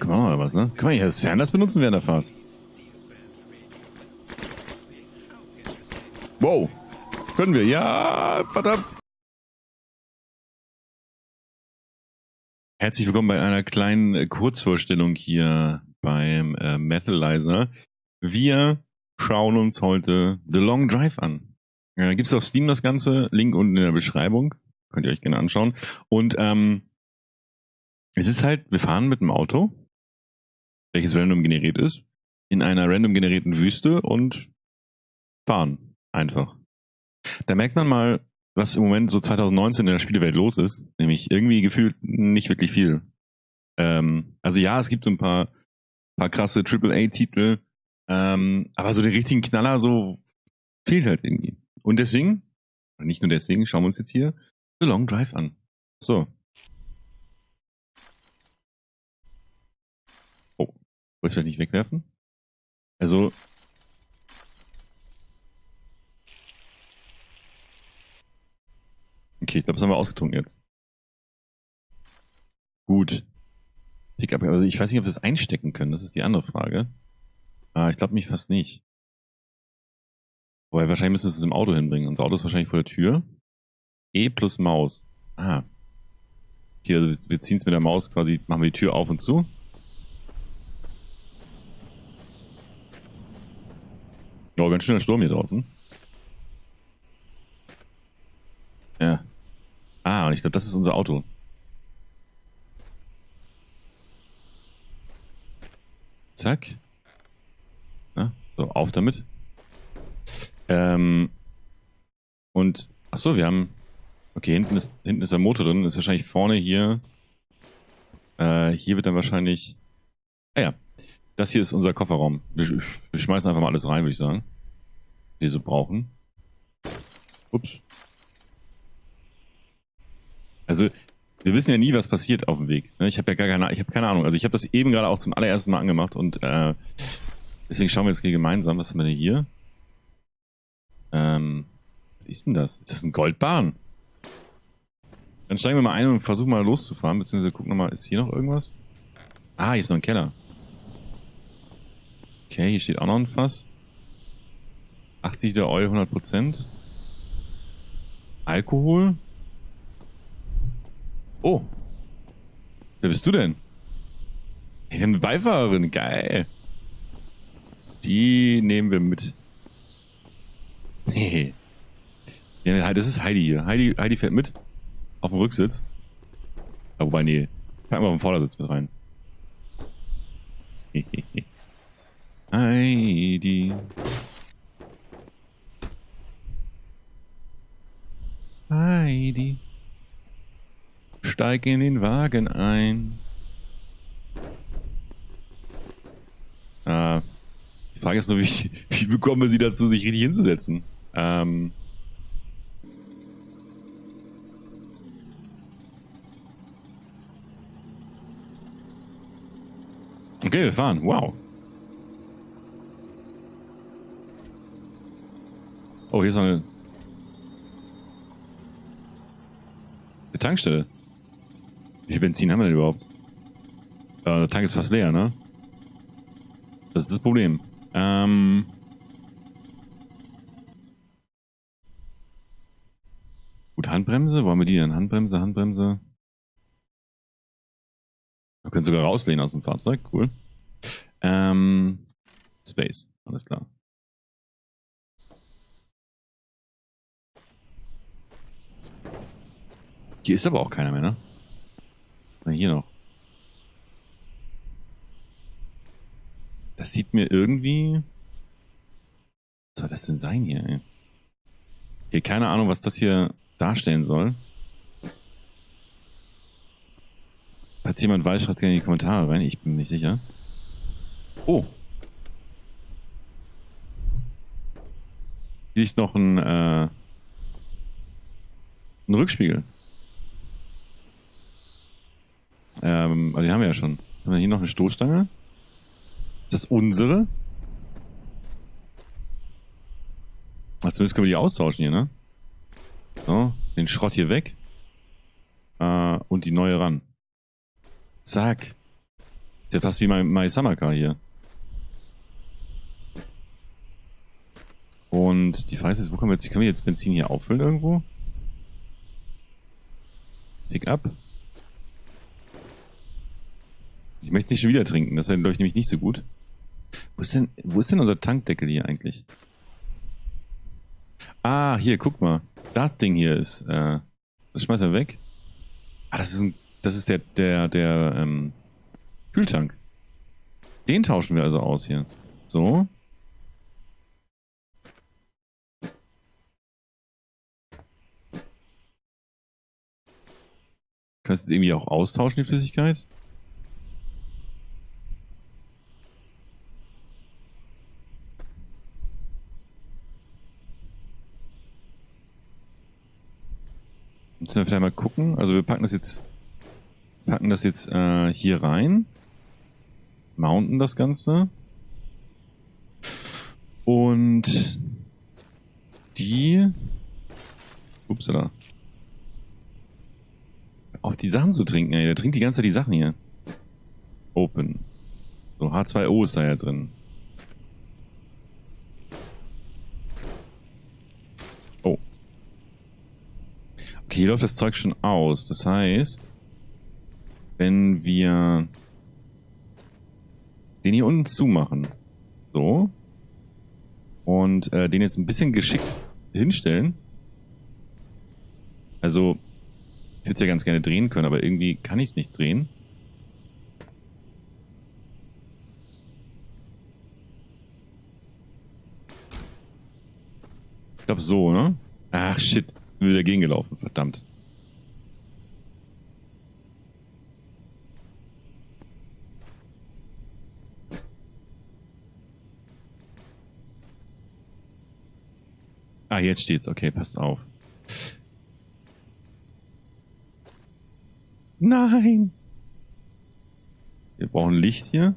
Können wir noch was, ne? Können wir hier das Fernlass benutzen während der Fahrt? Wow. Können wir? Ja, verdammt. Herzlich willkommen bei einer kleinen äh, Kurzvorstellung hier beim äh, Metalizer. Wir schauen uns heute The Long Drive an. Äh, Gibt es auf Steam das Ganze? Link unten in der Beschreibung. Könnt ihr euch gerne anschauen. Und ähm, es ist halt, wir fahren mit dem Auto, welches random generiert ist, in einer random generierten Wüste und fahren einfach. Da merkt man mal, was im Moment so 2019 in der Spielewelt los ist, nämlich irgendwie gefühlt nicht wirklich viel. Ähm, also ja, es gibt so ein paar, paar krasse AAA-Titel, ähm, aber so den richtigen Knaller so fehlt halt irgendwie. Und deswegen, nicht nur deswegen, schauen wir uns jetzt hier The Long Drive an. So. Oh, wollte ich das nicht wegwerfen? Also. Okay, ich glaube, das haben wir ausgetrunken jetzt. Gut. Pickup, also ich weiß nicht, ob wir das einstecken können, das ist die andere Frage. Ah, ich glaube mich fast nicht. Wobei, wahrscheinlich müssen wir es im Auto hinbringen. Unser Auto ist wahrscheinlich vor der Tür. E plus Maus. Ah. Hier, also wir ziehen es mit der Maus quasi, machen wir die Tür auf und zu. Oh, ganz schöner Sturm hier draußen. Ja. Ah, und ich glaube, das ist unser Auto. Zack. Na, so, auf damit. Ähm, und, ach so, wir haben, okay, hinten ist, hinten ist der Motor drin, ist wahrscheinlich vorne hier, äh, hier wird dann wahrscheinlich, ah ja, das hier ist unser Kofferraum. Wir, wir schmeißen einfach mal alles rein, würde ich sagen. Wir so brauchen. Ups. Also, wir wissen ja nie, was passiert auf dem Weg. Ne? Ich habe ja gar keine, ich habe keine Ahnung. Also ich habe das eben gerade auch zum allerersten Mal angemacht und äh, deswegen schauen wir jetzt hier gemeinsam. Was haben wir denn hier? Ähm, was ist denn das? Ist das ein Goldbahn? Dann steigen wir mal ein und versuchen mal loszufahren, beziehungsweise gucken wir mal, ist hier noch irgendwas? Ah, hier ist noch ein Keller. Okay, hier steht auch noch ein Fass. 80 Liter Oil, 100%. Alkohol. Oh. Wer bist du denn? Ich bin eine Beifahrerin. Geil. Die nehmen wir mit. Nee. Ja, das ist Heidi hier. Heidi, Heidi fährt mit. Auf dem Rücksitz. Ja, wobei, nee. Packen wir auf den Vordersitz mit rein. Heidi. Heidi. Steig in den Wagen ein. Ah, die Frage ist nur, wie, wie bekommen wir sie dazu, sich richtig hinzusetzen? Ähm. Okay, wir fahren. Wow. Oh, hier ist eine, eine Tankstelle. Wie viel Benzin haben wir denn überhaupt? Äh, der Tank ist fast leer, ne? Das ist das Problem. Ähm... Gut, Handbremse. Wollen wir die denn? Handbremse, Handbremse. Wir können sogar rauslehnen aus dem Fahrzeug. Cool. Ähm, Space. Alles klar. Hier ist aber auch keiner mehr, ne? Na, hier noch. Das sieht mir irgendwie... Was soll das denn sein hier, ey? Hier, keine Ahnung, was das hier darstellen soll. Falls jemand weiß, schreibt gerne in die Kommentare rein. Ich bin nicht sicher. Oh. Hier ist noch ein, äh, ein Rückspiegel. Ähm, den haben wir ja schon. Haben wir hier noch eine Stoßstange? Ist das unsere? Ach, zumindest können wir die austauschen hier, ne? So, den Schrott hier weg. Äh, und die neue ran. Zack. ja fast wie mein, mein Summercar hier. Und die Frage ist wo können wir jetzt, können wir jetzt Benzin hier auffüllen irgendwo? Pick up. Ich möchte nicht schon wieder trinken, das wäre, glaube ich, nämlich nicht so gut. Wo ist denn, wo ist denn unser Tankdeckel hier eigentlich? Ah, hier, guck mal. Das Ding hier ist, äh, das schmeißt er weg. Ah, das ist ein, das ist der, der, der, ähm, Kühltank. Den tauschen wir also aus hier. So. Kannst du jetzt irgendwie auch austauschen, die Flüssigkeit? Müssen wir vielleicht mal gucken. Also wir packen das jetzt, packen das jetzt äh, hier rein. Mounten das Ganze. Und die. Upsala. Auf die Sachen zu trinken, ey. Der trinkt die ganze Zeit die Sachen hier. Open. So, H2O ist da ja drin. Okay, hier läuft das Zeug schon aus. Das heißt, wenn wir den hier unten zumachen. So. Und äh, den jetzt ein bisschen geschickt hinstellen. Also, ich würde es ja ganz gerne drehen können, aber irgendwie kann ich es nicht drehen. Ich glaube so, ne? Ach shit, bin wieder gegengelaufen, verdammt. Ah, jetzt steht's. Okay, passt auf. Nein! Wir brauchen Licht hier.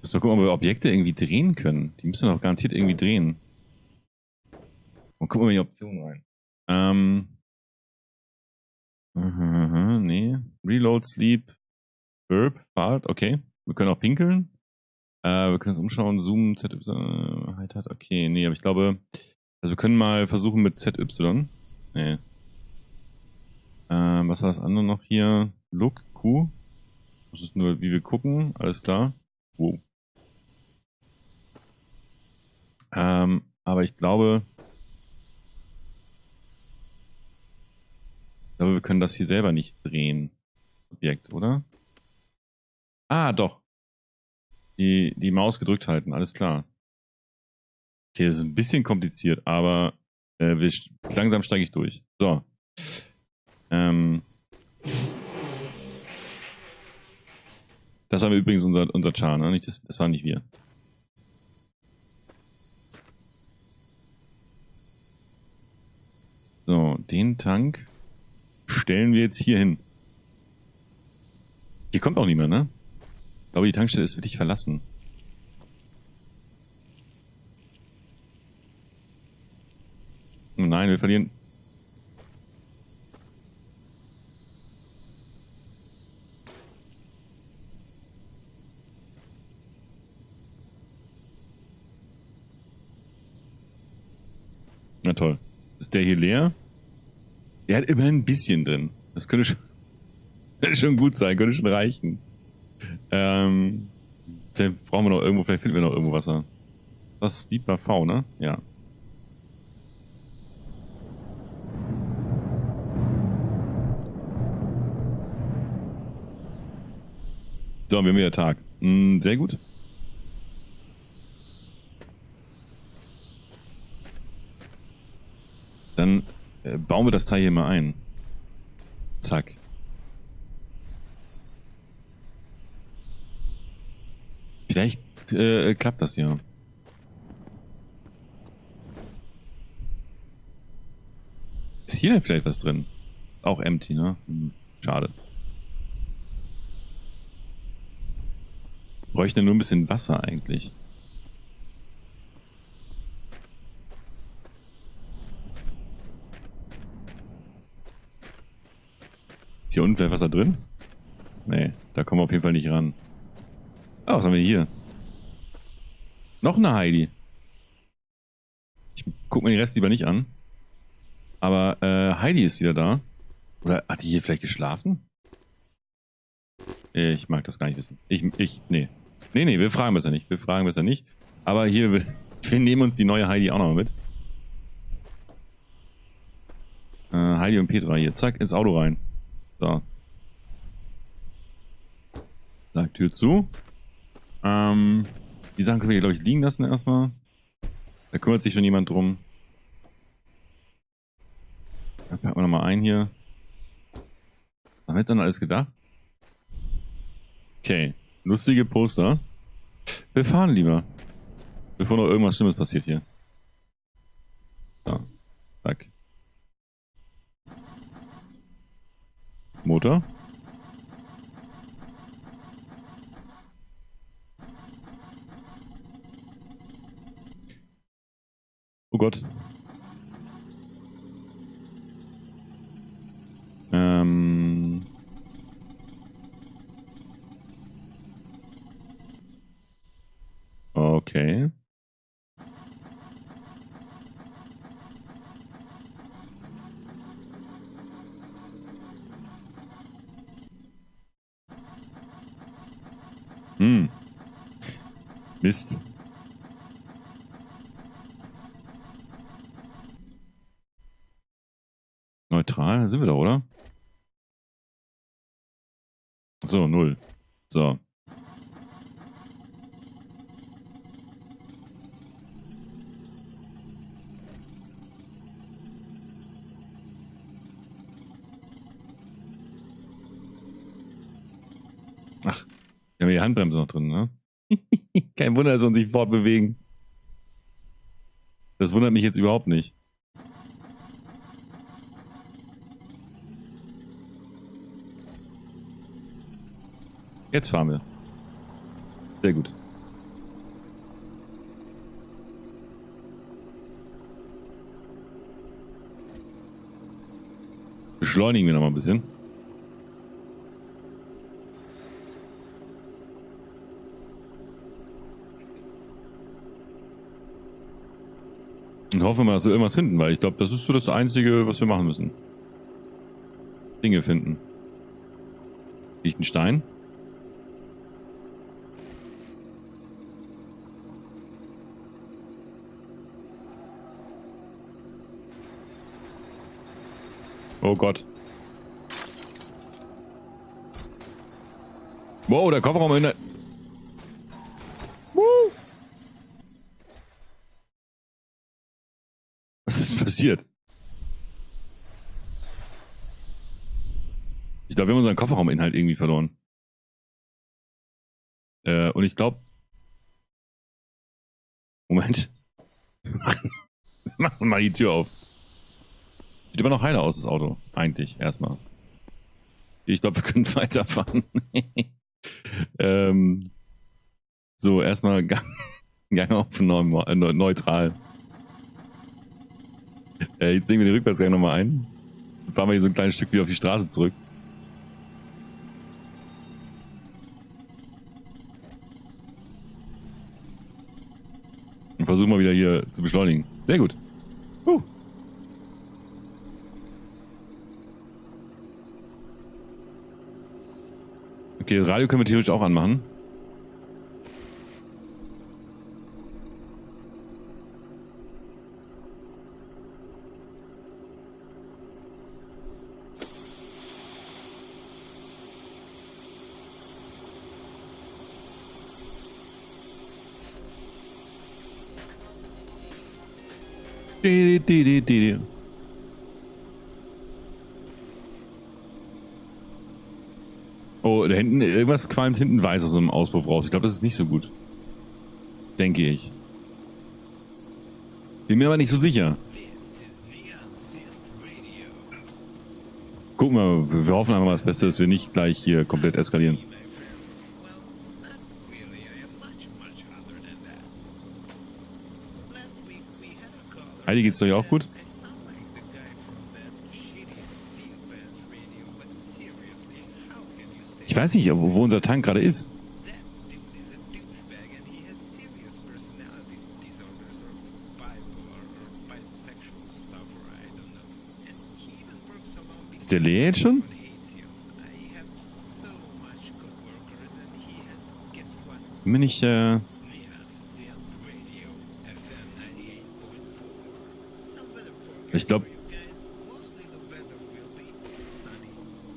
Müssen wir gucken, ob wir Objekte irgendwie drehen können. Die müssen doch garantiert irgendwie drehen. Gucken wir in die Option rein. Ähm. Aha, aha, nee. Reload, Sleep, Burp, Fahrt, okay. Wir können auch pinkeln. Äh, wir können uns umschauen, Zoom, ZY, Height hat, okay, nee, aber ich glaube, also wir können mal versuchen mit ZY. Nee. Ähm, was war das andere noch hier? Look, Q. Das ist nur, wie wir gucken, alles klar. Wow. Ähm, aber ich glaube, glaube, wir können das hier selber nicht drehen. Objekt, oder? Ah, doch. Die, die Maus gedrückt halten, alles klar. Okay, das ist ein bisschen kompliziert, aber äh, wir, langsam steige ich durch. So. Ähm. Das war übrigens unser, unser Char, ne? Nicht das, das waren nicht wir. So, den Tank stellen wir jetzt hier hin. Hier kommt auch niemand, ne? glaube, die Tankstelle ist wirklich verlassen. Oh nein, wir verlieren. Na toll. Ist der hier leer? Der hat immerhin ein bisschen drin. Das könnte schon, schon gut sein, könnte schon reichen. Ähm, vielleicht brauchen wir noch irgendwo, vielleicht finden wir noch irgendwo Wasser. Das ist Deep V, ne? Ja. So, wir haben wieder Tag. Hm, sehr gut. Dann äh, bauen wir das Teil hier mal ein. Zack. Vielleicht äh, klappt das ja. Ist hier vielleicht was drin? Auch empty, ne? Hm, schade. Bräuchte nur ein bisschen Wasser eigentlich. Hier unten vielleicht was da drin? Nee, da kommen wir auf jeden Fall nicht ran. Ah, was haben wir hier? Noch eine Heidi. Ich guck mir den Rest lieber nicht an. Aber äh, Heidi ist wieder da. Oder hat die hier vielleicht geschlafen? Ich mag das gar nicht wissen. Ich, ich, nee. Nee, nee, wir fragen besser nicht. Wir fragen besser nicht. Aber hier, wir, wir nehmen uns die neue Heidi auch noch mit. Äh, Heidi und Petra hier. Zack, ins Auto rein. So. Sag Tür zu. Ähm, die Sachen können wir glaube ich, liegen lassen erstmal. Da kümmert sich schon jemand drum. Da packen wir nochmal ein hier. Was haben wir dann alles gedacht? Okay. Lustige Poster. Wir fahren lieber. Bevor noch irgendwas Schlimmes passiert hier. So. Zack. Motor. Oh Gott. Ähm. Okay. Hm. Mist. Neutral sind wir da, oder? So, null. So. Ach, wir haben die Handbremse noch drin, ne? Kein Wunder, dass wir uns nicht fortbewegen. Das wundert mich jetzt überhaupt nicht. Jetzt fahren wir. Sehr gut. Beschleunigen wir noch mal ein bisschen. Hoffen wir mal, dass wir irgendwas finden, weil ich glaube, das ist so das Einzige, was wir machen müssen. Dinge finden. Liegt ein Stein? Oh Gott. Wow, der Kofferraum in der... Woo. Was ist passiert? Ich glaube, wir haben unseren Kofferrauminhalt irgendwie verloren. Äh, und ich glaube... Moment. Machen wir mal die Tür auf. Sieht immer noch heiler aus, das Auto. Eigentlich, erstmal. Ich glaube, wir können weiterfahren. ähm, so, erstmal Gang, Gang auf neutral. Äh, jetzt legen wir den Rückwärtsgang nochmal ein. Dann fahren wir hier so ein kleines Stück wieder auf die Straße zurück. Und versuchen wir wieder hier zu beschleunigen. Sehr gut. Uh. Okay, das Radio können wir theoretisch auch anmachen. Oh, da hinten, irgendwas qualmt hinten weiß aus dem Auspuff raus. Ich glaube, das ist nicht so gut. Denke ich. Bin mir aber nicht so sicher. Gucken wir, wir hoffen einfach mal das Beste, dass wir nicht gleich hier komplett eskalieren. Heidi geht's doch auch gut? Ich weiß nicht, wo unser Tank gerade ist. Ist der leer jetzt schon? Bin ich, äh... Ich glaube...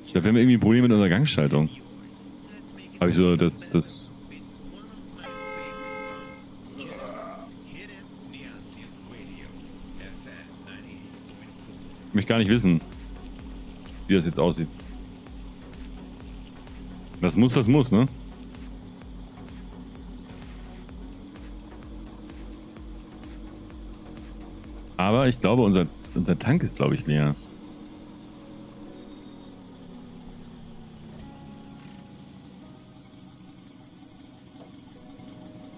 Ich glaube, wir haben irgendwie ein Problem mit unserer Gangschaltung. Habe ich so das, das... Ich möchte gar nicht wissen, wie das jetzt aussieht. Das muss, das muss, ne? Aber ich glaube, unser, unser Tank ist, glaube ich, leer.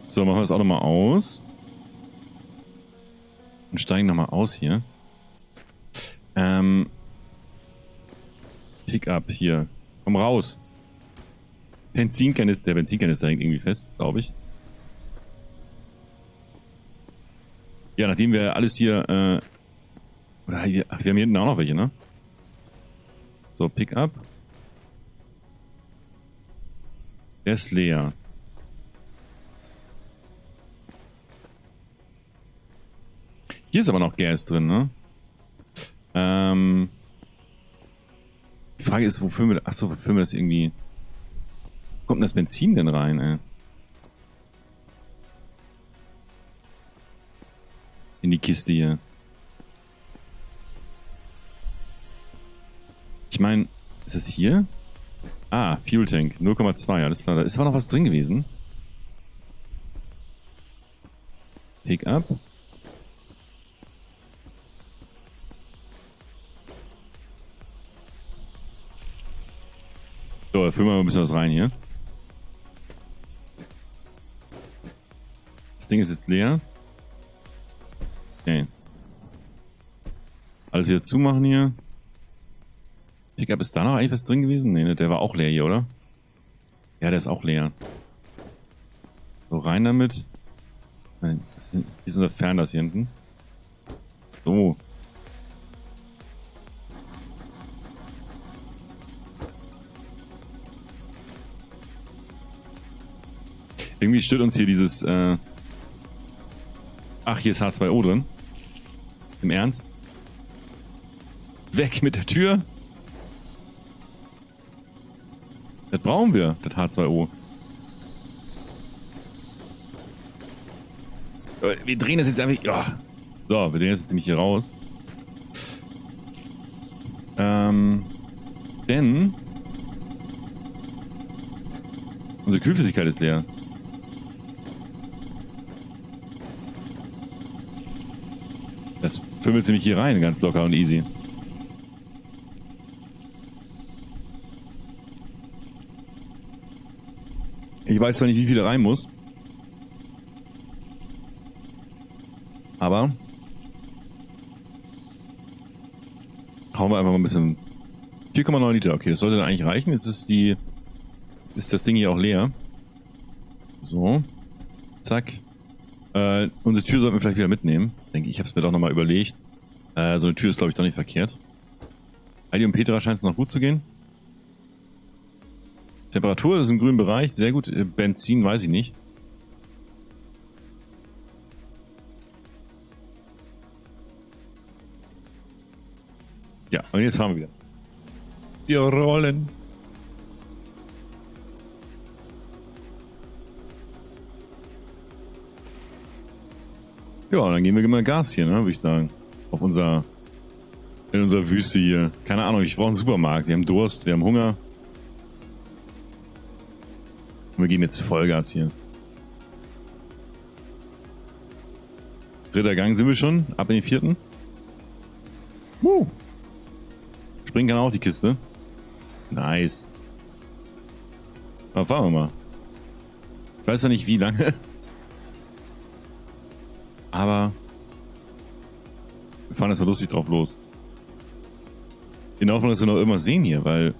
So, machen wir das auch nochmal aus. Und steigen nochmal aus hier. Ähm. Pick up hier. Komm raus. Benzinkanister. Der Benzinkanister hängt irgendwie fest, glaube ich. Ja, nachdem wir alles hier, äh, oder wir, ach, wir haben hier hinten auch noch welche, ne? So, Pickup. Der ist leer. Hier ist aber noch Gas drin, ne? Ähm. Die Frage ist, wofür wir, achso, wofür wir das irgendwie, wo kommt denn das Benzin denn rein, ey? in die Kiste hier. Ich meine, ist das hier? Ah, Fuel Tank, 0,2, alles klar. Da ist aber noch was drin gewesen. Pick up. So, da füllen wir mal ein bisschen was rein hier. Das Ding ist jetzt leer. Okay. Alles wieder zumachen hier. Pickup, ist da noch eigentlich was drin gewesen? Ne, der war auch leer hier, oder? Ja, der ist auch leer. So, rein damit. Nein, hier ist unser Fernlass hier hinten. So. Irgendwie stört uns hier dieses... Äh Ach, hier ist H2O drin. Im Ernst? Weg mit der Tür. Das brauchen wir, das H2O. Wir drehen das jetzt einfach... Ja. So, wir drehen das jetzt nämlich hier raus. Ähm, denn... Unsere Kühlflüssigkeit ist leer. Das fümmelt nämlich hier rein, ganz locker und easy. Ich weiß zwar nicht, wie viel da rein muss. Aber hauen wir einfach mal ein bisschen 4,9 Liter. Okay, das sollte dann eigentlich reichen. Jetzt ist die ist das Ding hier auch leer. So. Zack. Äh, unsere Tür sollten wir vielleicht wieder mitnehmen. Denke ich, ich habe es mir doch nochmal überlegt. Äh, so eine Tür ist, glaube ich, doch nicht verkehrt. Heidi und Petra scheint es noch gut zu gehen. Temperatur ist im grünen Bereich, sehr gut. Äh, Benzin weiß ich nicht. Ja, und jetzt fahren wir wieder. Wir rollen. Ja, dann gehen wir mal Gas hier, ne, würde ich sagen. Auf unser, in unserer Wüste hier. Keine Ahnung, ich brauche einen Supermarkt. Wir haben Durst, wir haben Hunger. Wir geben jetzt Vollgas hier. Dritter Gang sind wir schon. Ab in den vierten. Woo. Springen kann auch die Kiste. Nice. Aber fahren wir mal. Ich weiß ja nicht wie lange. Aber wir fahren jetzt mal lustig drauf los. In der Hoffnung, dass wir noch irgendwas sehen hier, weil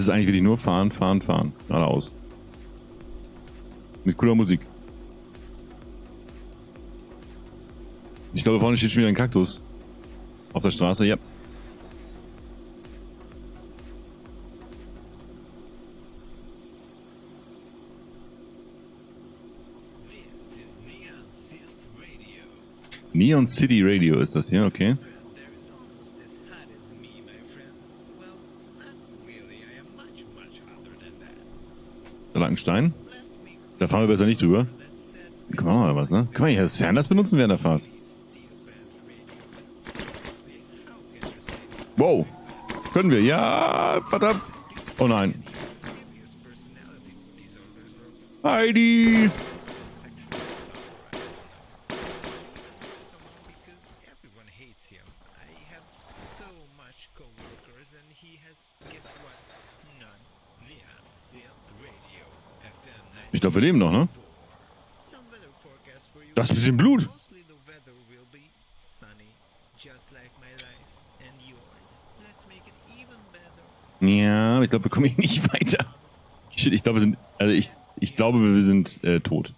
Es ist eigentlich wirklich nur fahren, fahren, fahren. Geradeaus. Mit cooler Musik. Ich glaube, vorne steht schon wieder ein Kaktus. Auf der Straße, ja. Neon City Radio ist das hier, okay. Da lag ein Stein. Da fahren wir besser nicht drüber. Guck mal was, ne? Kann man hier das Fernglas benutzen während der Fahrt? Wow. Können wir? Ja, verdammt. Oh nein. Heidi. Glaube, wir leben noch, ne? Das ist ein bisschen Blut. Ja, ich glaube, wir kommen hier nicht weiter. Shit, ich glaube, wir sind, also ich, ich glaube, wir sind äh, tot.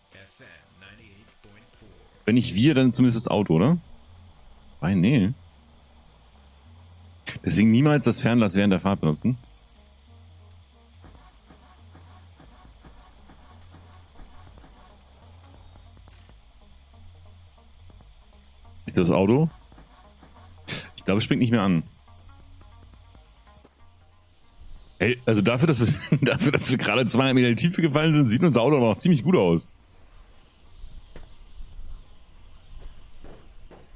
Wenn nicht wir, dann zumindest das Auto, oder? Nein, nee. Deswegen niemals das Fernlass während der Fahrt benutzen. Auto? Ich glaube, es springt nicht mehr an. Hey, also dafür, dass wir, dafür, dass wir gerade 200 Meter in die Tiefe gefallen sind, sieht unser Auto noch ziemlich gut aus.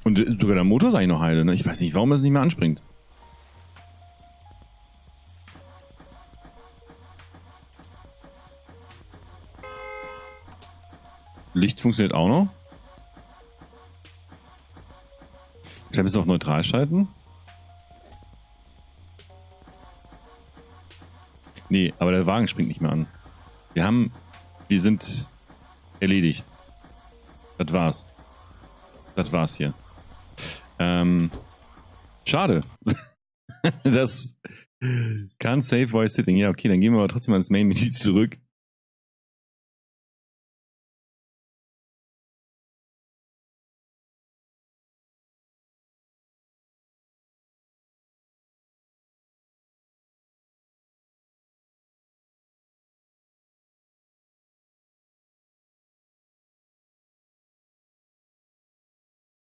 Und sogar der Motor ist eigentlich noch heile. Ne? Ich weiß nicht, warum es nicht mehr anspringt. Licht funktioniert auch noch. Vielleicht müssen wir auf neutral schalten. Nee, aber der Wagen springt nicht mehr an. Wir haben, wir sind erledigt. Das war's. Das war's hier. Ähm, schade. das kann Save Voice Sitting. Ja, okay, dann gehen wir aber trotzdem ans Main-Menü zurück.